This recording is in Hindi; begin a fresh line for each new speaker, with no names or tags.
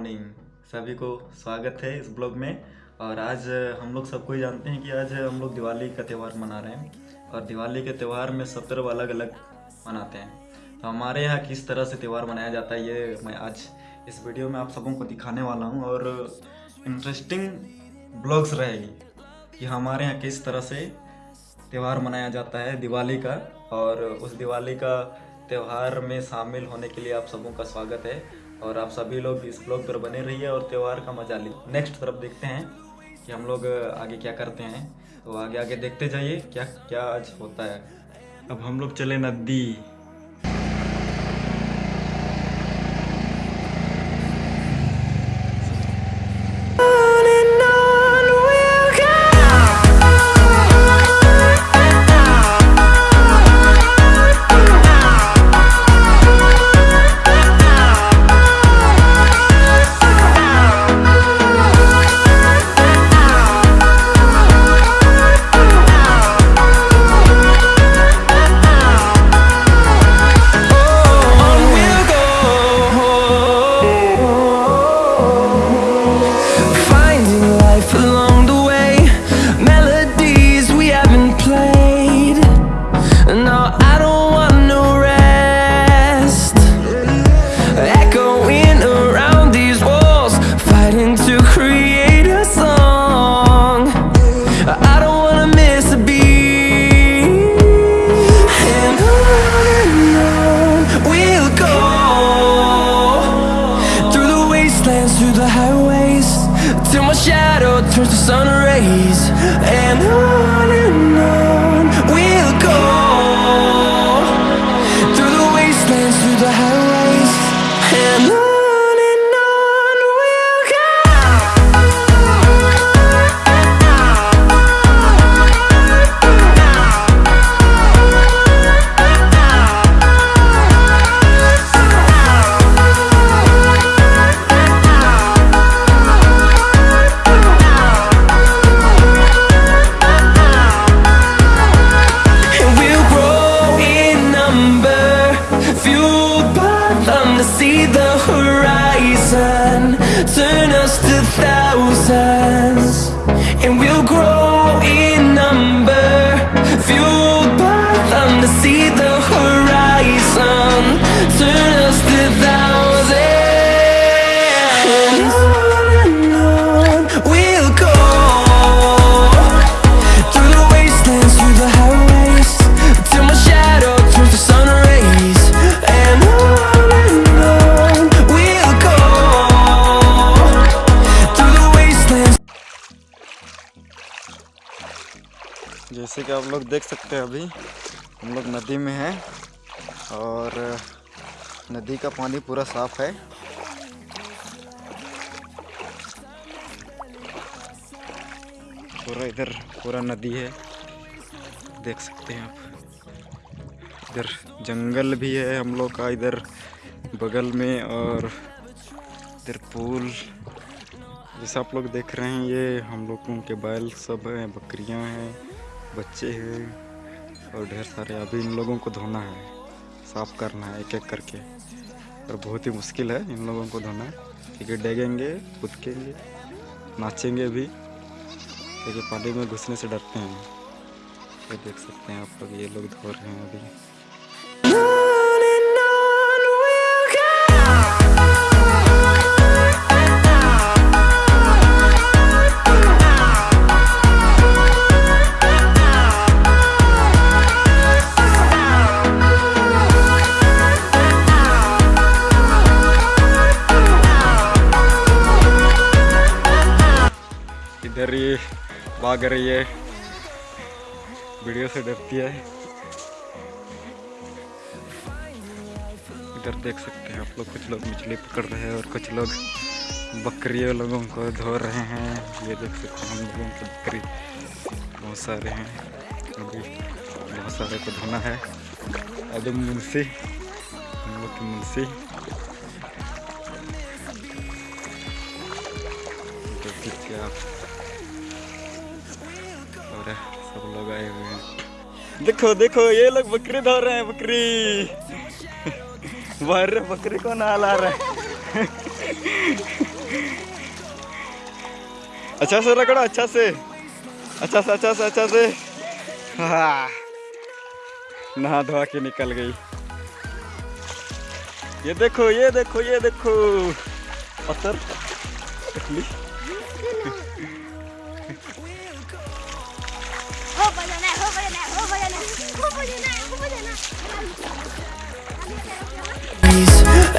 मॉर्निंग सभी को स्वागत है इस ब्लॉग में। और आज हम लोग सबको ही जानते हैं कि आज हम लोग दिवाली का त्यौहार मना रहे हैं। और दिवाली के त्यौहार में सब तरफ़ अलग अलग मनाते हैं। तो हमारे यहाँ किस तरह से त्यौहार मनाया जाता है, ये मैं आज इस वीडियो में आप सबों को दिखाने वाला हूँ। और इंटरेस्टिंग ब्लॉग्स रहेगी कि हमारे यहाँ किस तरह से त्यौहार मनाया जाता है दिवाली का। और उस दिवाली का त्यौहार में शामिल होने के लिए आप सबों का स्वागत है और आप सभी लोग इस ब्लॉग पर बने रहिए और त्यौहार का मज़ा लीजिए। नेक्स्ट तरफ़ देखते हैं कि हम लोग आगे क्या करते हैं। तो आगे आगे देखते जाइए, क्या क्या आज होता है। अब हम लोग चले नदी।
the sun rays and
कि आप लोग देख सकते हैं अभी, हम लोग नदी में हैं और, नदी का पानी पूरा साफ़ है। पूरा इधर, पूरा नदी है, देख सकते हैं आप। इधर जंगल भी है हम लोग का, इधर बगल में और इधर पुल। जैसे आप लोग देख रहे हैं, ये हम लोगों के बैल सब हैं, बकरियाँ हैं। बच्चे हैं और ढेर सारे। अभी इन लोगों को धोना है, साफ़ करना है एक एक करके। और बहुत ही मुश्किल है इन लोगों को धोना। क्योंकि डेगेंगे, कूदकेंगे, नाचेंगे भी। क्योंकि पानी में घुसने से डरते हैं। ये देख सकते हैं आप लोग, ये लोग धो रहे हैं अभी। इधर ये भाग रही है। वीडियो से डरती है। इधर देख सकते हैं आप लोग, कुछ लोग मछली पकड़ रहे हैं और कुछ लोग बकरियों लोगों को धो रहे हैं। ये देख सकते हैं हम लोगों की बकरी बहुत सारे हैं। अभी बहुत सारे को धोना है। अभी मुंशी, हम लोग की मुंशी। देखिए आप। और सब लोग आए हुए हैं। देखो देखो, ये लोग बकरी धो रहे हैं, बकरी। बाहर बकरी को नहला रहे हैं। अच्छा से रगड़ो अच्छा से। अच्छा से अच्छा से अच्छा से। हाँ। नहा धोआ के निकल गई। ये देखो ये देखो ये देखो। पत्थर। टकली
हो भजन है हो भजन है हो भजन है हो भजन है हो भजन है
Please